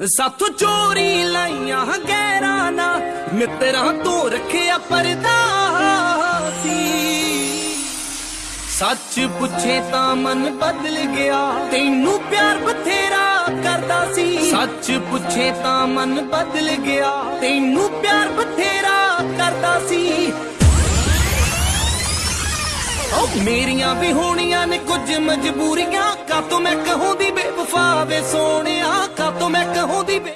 ਸਾਥੋਂ ਚੋਰੀ ਲਾਈਆਂ ਗੈਰਾਂ ਨਾ ਮਿੱਤਰਾਂ ਤੋਂ ਰੱਖਿਆ ਪਰਦਾ ਸੀ ਸੱਚ ਪੁੱਛੇ ਤਾਂ ਮਨ ਬਦਲ ਗਿਆ, ਤੈਨੂੰ ਪਿਆਰ ਬਥੇਰਾ ਕਰਦਾ ਸੀ। ਸੱਚ ਪੁੱਛੇ ਤਾਂ ਮਨ ਬਦਲ ਗਿਆ, ਤੈਨੂੰ ਪਿਆਰ ਬਥੇਰਾ ਕਰਦਾ ਸੀ। ਉਹ ਮੇਰੀਆਂ ਵੀ ਹੋਣੀਆਂ ਨੇ ਕੁਝ ਮਜਬੂਰੀਆਂ ਕਾ ਤੂੰ ਮੈਂ ਕਹੂੰ ਦੀ ਬੇਵਫਾ ਵੇ ਸੋਹਣਿਆ ਕਾਤੋਂ ਮੈਂ ਕਹੂੰ ਦੀ ਬੇ